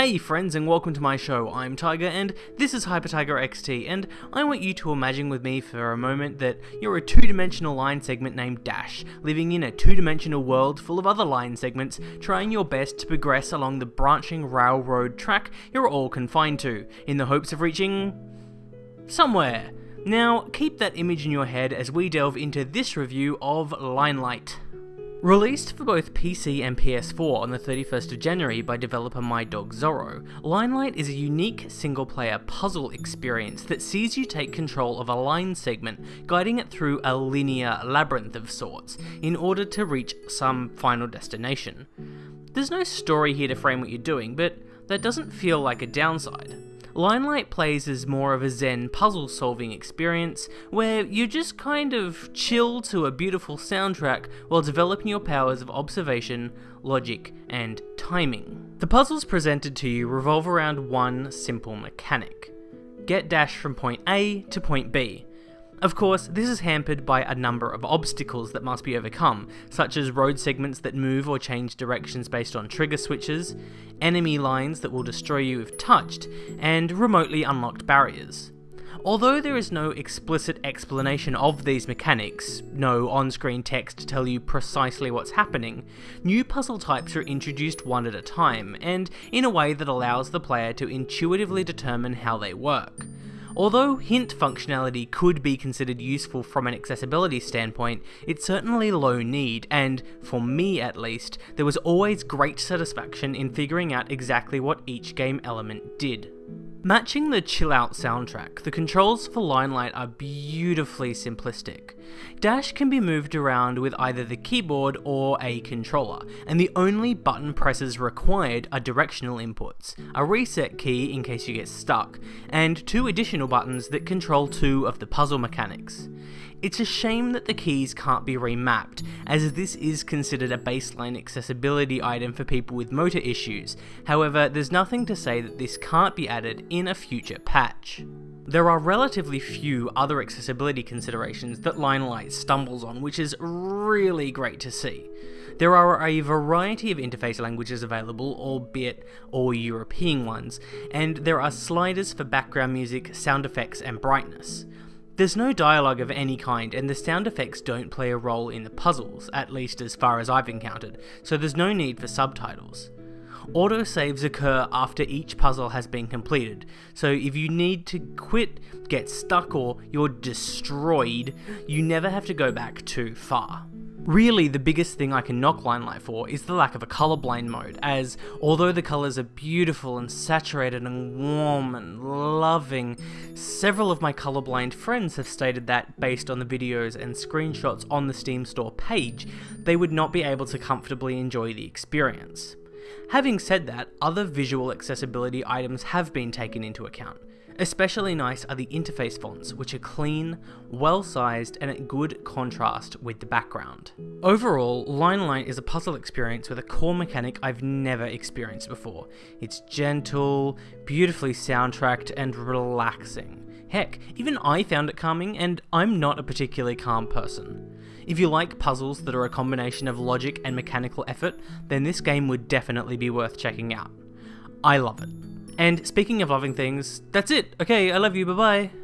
Hey friends and welcome to my show, I'm Tiger and this is Hyper Tiger XT and I want you to imagine with me for a moment that you're a two-dimensional line segment named Dash, living in a two-dimensional world full of other line segments, trying your best to progress along the branching railroad track you're all confined to, in the hopes of reaching... somewhere. Now, keep that image in your head as we delve into this review of Linelight. Released for both PC and PS4 on the 31st of January by developer My Dog Zorro, Linelight is a unique single player puzzle experience that sees you take control of a line segment, guiding it through a linear labyrinth of sorts, in order to reach some final destination. There's no story here to frame what you're doing, but that doesn't feel like a downside. Linelight plays as more of a zen puzzle solving experience, where you just kind of chill to a beautiful soundtrack while developing your powers of observation, logic, and timing. The puzzles presented to you revolve around one simple mechanic. Get Dash from point A to point B, of course, this is hampered by a number of obstacles that must be overcome, such as road segments that move or change directions based on trigger switches, enemy lines that will destroy you if touched, and remotely unlocked barriers. Although there is no explicit explanation of these mechanics, no on-screen text to tell you precisely what's happening, new puzzle types are introduced one at a time, and in a way that allows the player to intuitively determine how they work. Although hint functionality could be considered useful from an accessibility standpoint, it's certainly low need, and, for me at least, there was always great satisfaction in figuring out exactly what each game element did. Matching the chill out soundtrack, the controls for Linelight are beautifully simplistic. Dash can be moved around with either the keyboard or a controller, and the only button presses required are directional inputs, a reset key in case you get stuck, and two additional buttons that control two of the puzzle mechanics. It's a shame that the keys can't be remapped, as this is considered a baseline accessibility item for people with motor issues, however there's nothing to say that this can't be added in a future patch. There are relatively few other accessibility considerations that Linelight stumbles on, which is really great to see. There are a variety of interface languages available, albeit all European ones, and there are sliders for background music, sound effects, and brightness. There's no dialogue of any kind, and the sound effects don't play a role in the puzzles, at least as far as I've encountered, so there's no need for subtitles. Autosaves occur after each puzzle has been completed, so if you need to quit, get stuck, or you're destroyed, you never have to go back too far. Really, the biggest thing I can knock Linelight for is the lack of a colorblind mode, as although the colors are beautiful and saturated and warm and loving, several of my colorblind friends have stated that, based on the videos and screenshots on the Steam store page, they would not be able to comfortably enjoy the experience. Having said that, other visual accessibility items have been taken into account. Especially nice are the interface fonts, which are clean, well sized, and at good contrast with the background. Overall, Line Linelight is a puzzle experience with a core mechanic I've never experienced before. It's gentle, beautifully soundtracked, and relaxing. Heck, even I found it calming, and I'm not a particularly calm person. If you like puzzles that are a combination of logic and mechanical effort, then this game would definitely be worth checking out. I love it. And speaking of loving things, that's it. Okay, I love you, bye bye.